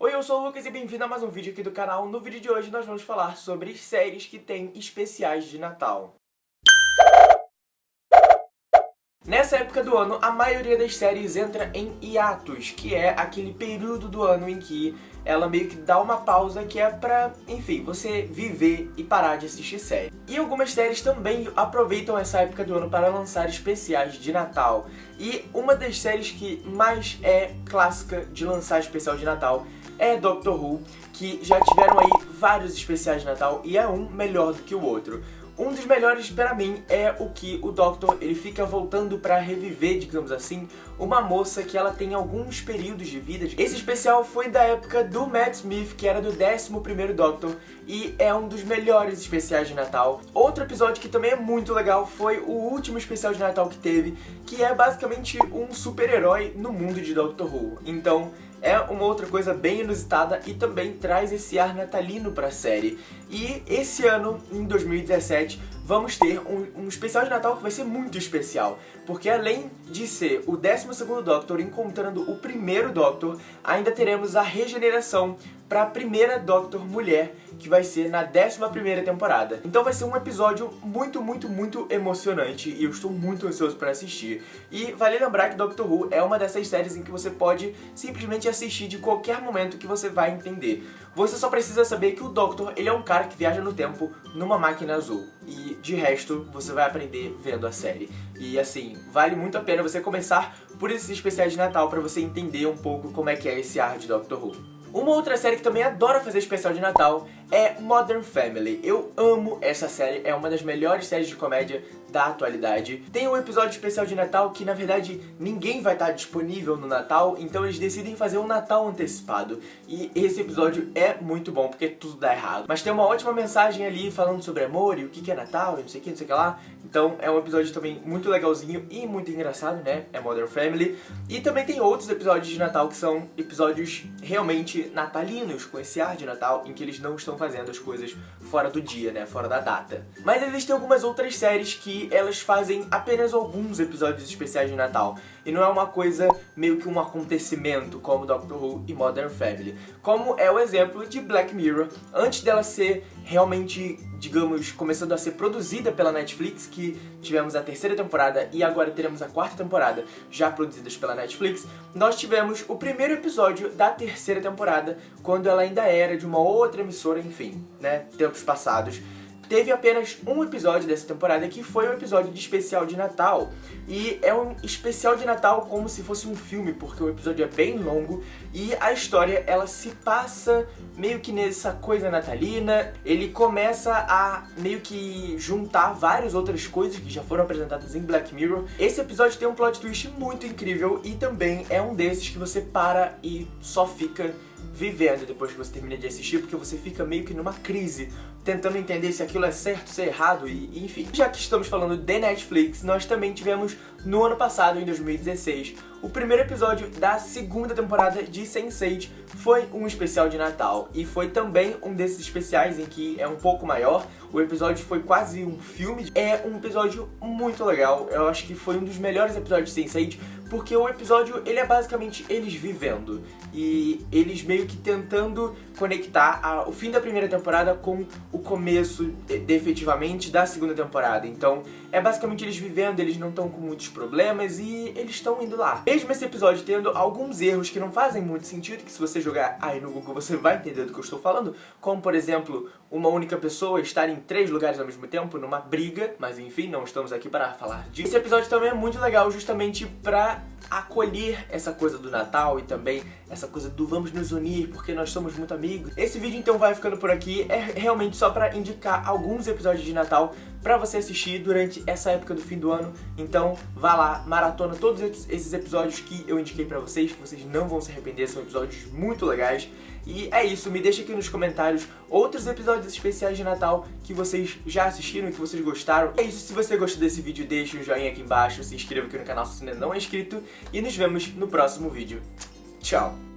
Oi, eu sou o Lucas e bem-vindo a mais um vídeo aqui do canal. No vídeo de hoje nós vamos falar sobre séries que têm especiais de Natal. Nessa época do ano, a maioria das séries entra em hiatus, que é aquele período do ano em que ela meio que dá uma pausa que é pra, enfim, você viver e parar de assistir série. E algumas séries também aproveitam essa época do ano para lançar especiais de Natal. E uma das séries que mais é clássica de lançar especial de Natal é Doctor Who, que já tiveram aí vários especiais de Natal e é um melhor do que o outro. Um dos melhores para mim é o que o Doctor ele fica voltando para reviver, digamos assim, uma moça que ela tem alguns períodos de vida. Esse especial foi da época do Matt Smith, que era do 11º Doctor, e é um dos melhores especiais de Natal. Outro episódio que também é muito legal foi o último especial de Natal que teve, que é basicamente um super-herói no mundo de Doctor Who. Então, é uma outra coisa bem inusitada e também traz esse ar natalino para a série. E esse ano, em 2017, vamos ter um, um, especial de Natal que vai ser muito especial, porque além de ser o 12º Doctor encontrando o primeiro Doctor, ainda teremos a regeneração para a primeira Doctor mulher, que vai ser na 11ª temporada. Então vai ser um episódio muito, muito, muito emocionante e eu estou muito ansioso para assistir. E vale lembrar que Doctor Who é uma dessas séries em que você pode simplesmente assistir de qualquer momento que você vai entender. Você só precisa saber que o Doctor, ele é um cara que viaja no tempo numa máquina azul. E de resto, você vai aprender vendo a série. E assim, vale muito a pena você começar por esses especiais de Natal para você entender um pouco como é que é esse ar de Doctor Who. Uma outra série que também adora fazer especial de Natal é Modern Family. Eu amo essa série, é uma das melhores séries de comédia da atualidade. Tem um episódio especial de Natal que, na verdade, ninguém vai estar disponível no Natal, então eles decidem fazer um Natal antecipado. E esse episódio é muito bom, porque tudo dá errado. Mas tem uma ótima mensagem ali falando sobre amor e o que é Natal e não sei o que, não sei o que lá. Então é um episódio também muito legalzinho e muito engraçado, né? É Modern Family. E também tem outros episódios de Natal que são episódios realmente natalinos, com esse ar de Natal, em que eles não estão fazendo as coisas fora do dia, né? Fora da data. Mas existem algumas outras séries que elas fazem apenas alguns episódios especiais de Natal. E não é uma coisa meio que um acontecimento como Doctor Who e Modern Family. Como é o exemplo de Black Mirror, antes dela ser realmente, digamos, começando a ser produzida pela Netflix, que tivemos a terceira temporada e agora teremos a quarta temporada já produzidas pela Netflix, nós tivemos o primeiro episódio da terceira temporada, quando ela ainda era de uma outra emissora, enfim, né, tempos passados teve apenas um episódio dessa temporada que foi um episódio de especial de Natal. E é um especial de Natal como se fosse um filme, porque o episódio é bem longo e a história ela se passa meio que nessa coisa natalina. Ele começa a meio que juntar várias outras coisas que já foram apresentadas em Black Mirror. Esse episódio tem um plot twist muito incrível e também é um desses que você para e só fica vivendo depois que você termina de assistir, porque você fica meio que numa crise, tentando entender se aquilo é certo, se é errado, e enfim. Já que estamos falando de Netflix, nós também tivemos no ano passado, em 2016, o primeiro episódio da segunda temporada de Sense8 foi um especial de Natal e foi também um desses especiais em que é um pouco maior. O episódio foi quase um filme. É um episódio muito legal. Eu acho que foi um dos melhores episódios de Sense8 porque o episódio ele é basicamente eles vivendo e eles meio que tentando conectar a, o fim da primeira temporada com o começo de, efetivamente da segunda temporada. Então é basicamente eles vivendo, eles não estão com muitos problemas e eles estão indo lá. Mesmo esse episódio tendo alguns erros que não fazem muito sentido, que se você jogar aí no Google você vai entender do que eu estou falando, como por exemplo, uma única pessoa estar em três lugares ao mesmo tempo numa briga, mas enfim, não estamos aqui para falar disso. Esse episódio também é muito legal justamente pra 감사합니다. Acolher essa coisa do Natal e também essa coisa do vamos nos unir porque nós somos muito amigos. Esse vídeo então vai ficando por aqui, é realmente só pra indicar alguns episódios de Natal pra você assistir durante essa época do fim do ano. Então vá lá, maratona todos esses episódios que eu indiquei pra vocês, que vocês não vão se arrepender, são episódios muito legais. E é isso, me deixa aqui nos comentários outros episódios especiais de Natal que vocês já assistiram e que vocês gostaram. É isso, se você gostou desse vídeo, deixa um joinha aqui embaixo, se inscreva aqui no canal se ainda não é inscrito e nos vemos no próximo vídeo. Tchau!